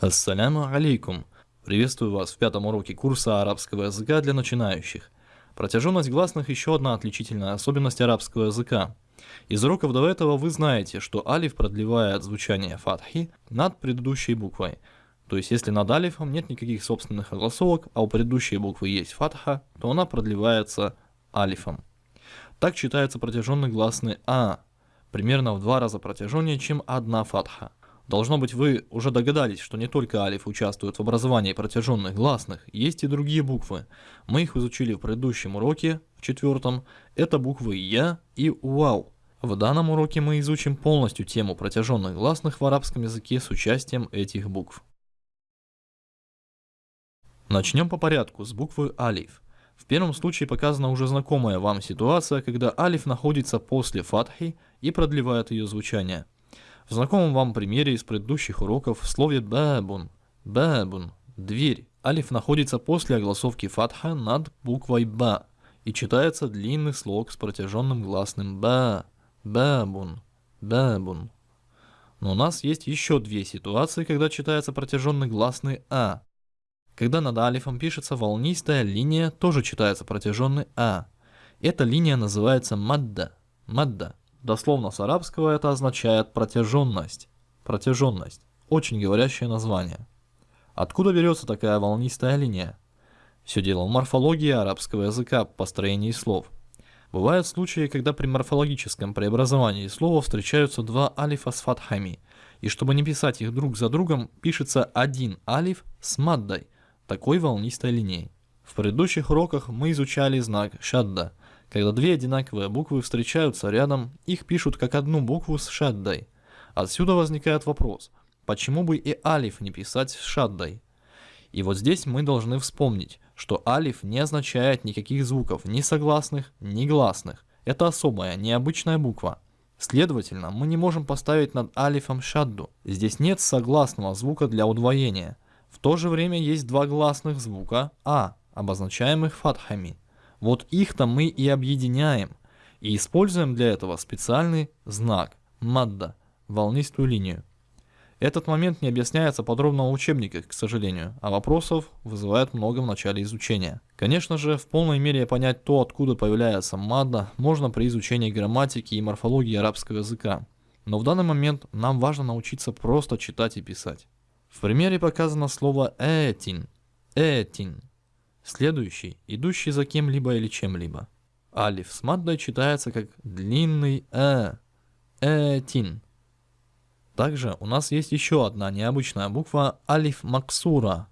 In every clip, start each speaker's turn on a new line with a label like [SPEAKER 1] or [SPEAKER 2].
[SPEAKER 1] Ассаляму алейкум! Приветствую вас в пятом уроке курса арабского языка для начинающих. Протяженность гласных – еще одна отличительная особенность арабского языка. Из уроков до этого вы знаете, что алиф продлевает звучание фатхи над предыдущей буквой. То есть, если над алифом нет никаких собственных огласовок, а у предыдущей буквы есть фатха, то она продлевается алифом. Так читается протяженный гласный А, примерно в два раза протяженнее, чем одна фатха. Должно быть, вы уже догадались, что не только алиф участвует в образовании протяженных гласных, есть и другие буквы. Мы их изучили в предыдущем уроке, в четвертом. Это буквы Я и Вау. В данном уроке мы изучим полностью тему протяженных гласных в арабском языке с участием этих букв. Начнем по порядку с буквы алиф. В первом случае показана уже знакомая вам ситуация, когда алиф находится после фатхи и продлевает ее звучание – в знакомом вам примере из предыдущих уроков в слове «бабун» «бабун» – «дверь» алиф находится после огласовки фатха над буквой «ба» и читается длинный слог с протяженным гласным «ба», «бабун», «бабун». Но у нас есть еще две ситуации, когда читается протяженный гласный «а». Когда над алифом пишется волнистая линия, тоже читается протяженный «а». Эта линия называется «мадда», «мадда». Дословно с арабского это означает протяженность. Протяженность. Очень говорящее название. Откуда берется такая волнистая линия? Все дело в морфологии арабского языка, построении слов. Бывают случаи, когда при морфологическом преобразовании слова встречаются два алифа с фатхами, и чтобы не писать их друг за другом, пишется один алиф с маддой, такой волнистой линией. В предыдущих уроках мы изучали знак шадда – когда две одинаковые буквы встречаются рядом, их пишут как одну букву с шаддой. Отсюда возникает вопрос, почему бы и алиф не писать с шаддой? И вот здесь мы должны вспомнить, что алиф не означает никаких звуков, ни согласных, ни гласных. Это особая, необычная буква. Следовательно, мы не можем поставить над алифом шадду. Здесь нет согласного звука для удвоения. В то же время есть два гласных звука а, обозначаемых фатхами. Вот их-то мы и объединяем. И используем для этого специальный знак мадда, волнистую линию. Этот момент не объясняется подробно в учебниках, к сожалению, а вопросов вызывает много в начале изучения. Конечно же, в полной мере понять то, откуда появляется мадда, можно при изучении грамматики и морфологии арабского языка. Но в данный момент нам важно научиться просто читать и писать. В примере показано слово «этин», «этин», Следующий, идущий за кем-либо или чем-либо. Алиф с маддой читается как длинный э, этин. Также у нас есть еще одна необычная буква алиф максура.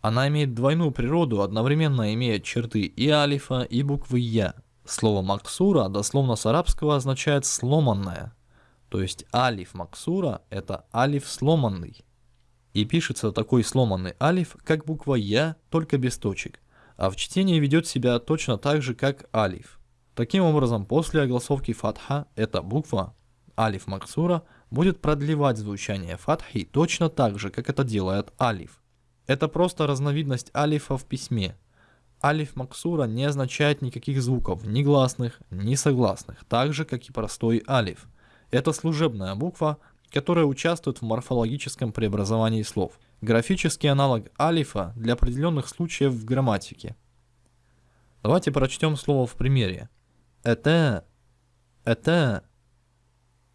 [SPEAKER 1] Она имеет двойную природу, одновременно имеет черты и алифа, и буквы я. Слово максура дословно с арабского означает сломанная. То есть алиф максура это алиф сломанный. И пишется такой сломанный алиф, как буква я, только без точек а в чтении ведет себя точно так же, как алиф. Таким образом, после огласовки фатха эта буква, алиф максура, будет продлевать звучание фатхи точно так же, как это делает алиф. Это просто разновидность алифа в письме. Алиф максура не означает никаких звуков, ни гласных, ни согласных, так же, как и простой алиф. Это служебная буква, которая участвует в морфологическом преобразовании слов – графический аналог алифа для определенных случаев в грамматике. Давайте прочтем слово в примере. Это, это,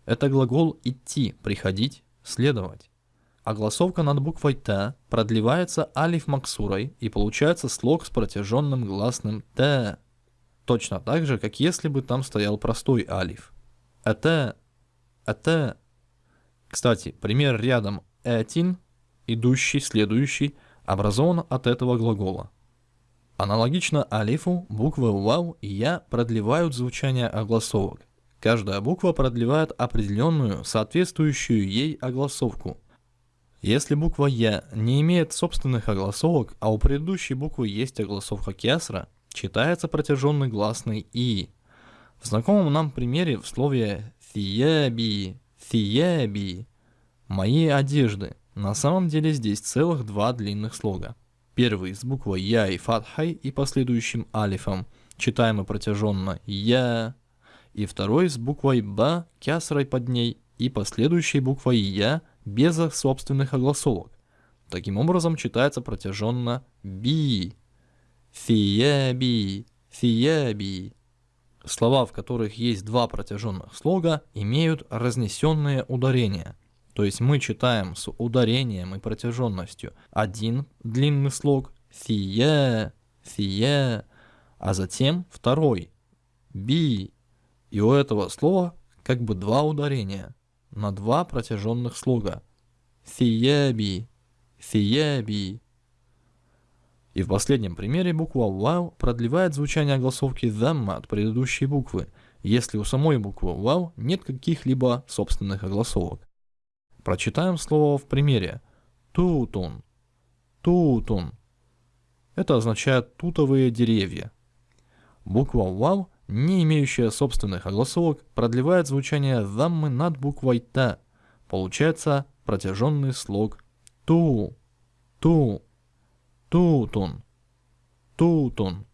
[SPEAKER 1] это глагол идти, приходить, следовать. Огласовка над буквой Т продлевается алиф максурой и получается слог с протяженным гласным Т. Точно так же, как если бы там стоял простой алиф. Это, это. Кстати, пример рядом этин идущий, следующий, образован от этого глагола. Аналогично алифу, буквы вау и я продлевают звучание огласовок. Каждая буква продлевает определенную, соответствующую ей огласовку. Если буква Я не имеет собственных огласовок, а у предыдущей буквы есть огласовка кесра, читается протяженный гласный И. В знакомом нам примере в слове «фияби», «фияби» – «мои одежды» На самом деле здесь целых два длинных слога. Первый с буквой Я и фатхой и последующим алифом, читаемый протяженно Я, и второй с буквой Ба, кясрой под ней и последующей буквой Я без собственных огласовок. Таким образом читается протяженно би. Фияби, фияби. Слова, в которых есть два протяженных слога, имеют разнесенные ударения. То есть мы читаем с ударением и протяженностью один длинный слог фия, фия, а затем второй би. И у этого слова как бы два ударения на два протяженных слога. Фияби, фияби. И в последнем примере буква «вау» продлевает звучание огласовки «замма» от предыдущей буквы, если у самой буквы «вау» нет каких-либо собственных огласовок. Прочитаем слово в примере. Тутун. Тутун. Это означает тутовые деревья. Буква «вау», не имеющая собственных огласовок, продлевает звучание «заммы» над буквой «та». Получается протяженный слог «ту», «ту». Тутун. Тутун.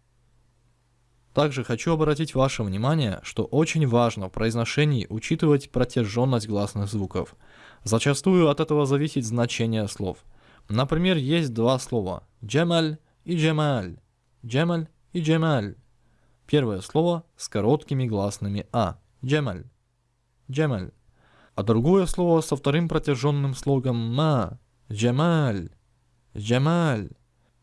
[SPEAKER 1] Также хочу обратить ваше внимание, что очень важно в произношении учитывать протяженность гласных звуков. Зачастую от этого зависит значение слов. Например, есть два слова «джемаль» и «джемаль». «Джемаль» и «джемаль». Первое слово с короткими гласными «а» – «джемаль». «Джемаль». А другое слово со вторым протяженным слогом «ма» – «джемаль». «Джемаль».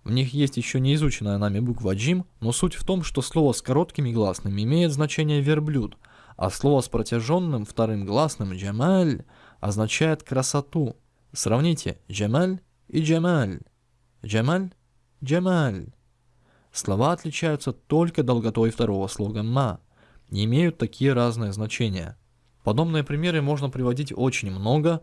[SPEAKER 1] В них есть еще не изученная нами буква джим, но суть в том, что слово с короткими гласными имеет значение верблюд, а слово с протяженным вторым гласным джамаль означает красоту. Сравните джамаль и джамаль. Джамаль, джамаль. Слова отличаются только долготой второго слога ма, не имеют такие разные значения. Подобные примеры можно приводить очень много,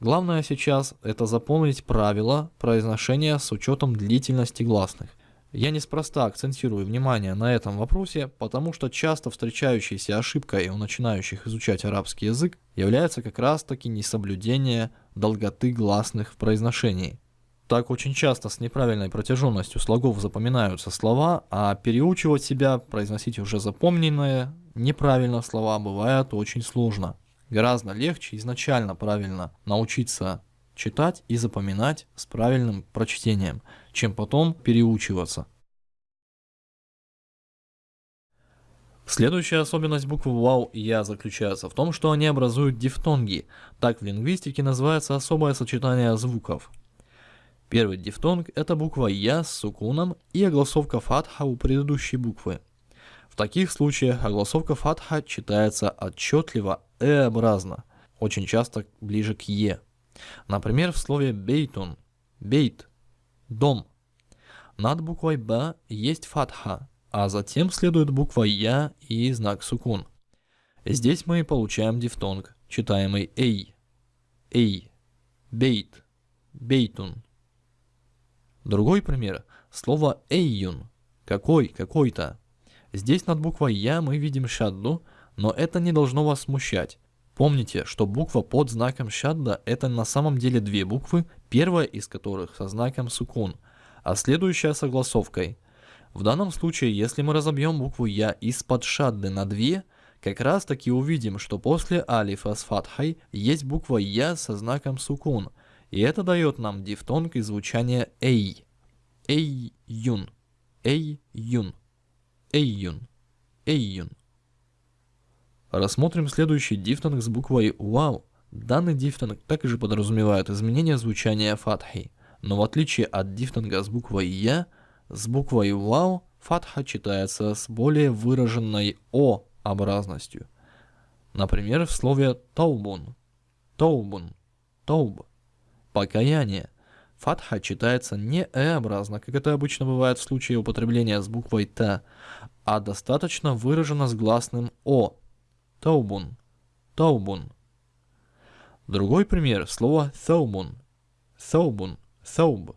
[SPEAKER 1] Главное сейчас это запомнить правила произношения с учетом длительности гласных. Я неспроста акцентирую внимание на этом вопросе, потому что часто встречающейся ошибкой у начинающих изучать арабский язык является как раз таки несоблюдение долготы гласных в произношении. Так очень часто с неправильной протяженностью слогов запоминаются слова, а переучивать себя, произносить уже запомненные неправильно слова бывает очень сложно. Гораздо легче изначально правильно научиться читать и запоминать с правильным прочтением, чем потом переучиваться. Следующая особенность буквы ВАУ Я заключается в том, что они образуют дифтонги. Так в лингвистике называется особое сочетание звуков. Первый дифтонг – это буква Я с сукуном и огласовка фатха у предыдущей буквы. В таких случаях огласовка фатха читается отчетливо «э-образно», очень часто ближе к «е». Например, в слове «бейтун» – «бейт» – «дом». Над буквой «б» есть фатха, а затем следует буква «я» и знак сукун. Здесь мы получаем дифтонг, читаемый «эй», «эй», «бейт», «бейтун». Другой пример – слово «эйюн» – «какой», «какой-то». Здесь над буквой «я» мы видим шадду – но это не должно вас смущать. Помните, что буква под знаком шадда это на самом деле две буквы, первая из которых со знаком сукун, а следующая с огласовкой. В данном случае, если мы разобьем букву Я из-под шадды на две, как раз таки увидим, что после алифа с фатхой есть буква Я со знаком сукун, и это дает нам дифтонг и звучание Эй. Эй-юн. Эй-юн. Эй-юн. Эй-юн. Рассмотрим следующий дифтонг с буквой «Вау». Данный дифтонг также подразумевает изменение звучания фатхи, но в отличие от дифтонга с буквой «Я», с буквой «Вау» фатха читается с более выраженной «О» образностью. Например, в слове «таубун», «таубун», «тауб», «покаяние». Фатха читается не «э-образно», как это обычно бывает в случае употребления с буквой «т», а достаточно выражено с гласным «о», Таубун. Таубун. Другой пример слова таубун. Таубун. Тауб.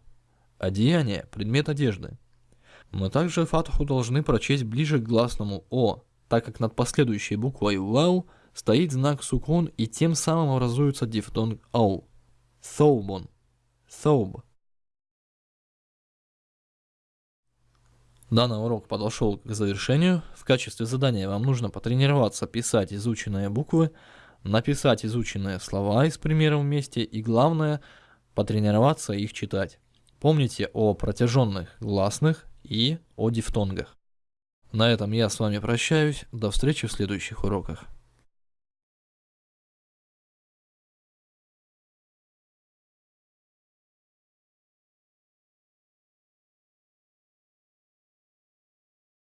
[SPEAKER 1] Одеяние, предмет одежды. Мы также фатху должны прочесть ближе к гласному О, так как над последующей буквой Вау стоит знак сукун и тем самым образуется дифтонг Ау. Таубун. Тауб. Данный урок подошел к завершению. В качестве задания вам нужно потренироваться писать изученные буквы, написать изученные слова из примеров вместе и главное, потренироваться их читать. Помните о протяженных гласных и о дифтонгах. На этом я с вами прощаюсь. До встречи в следующих уроках.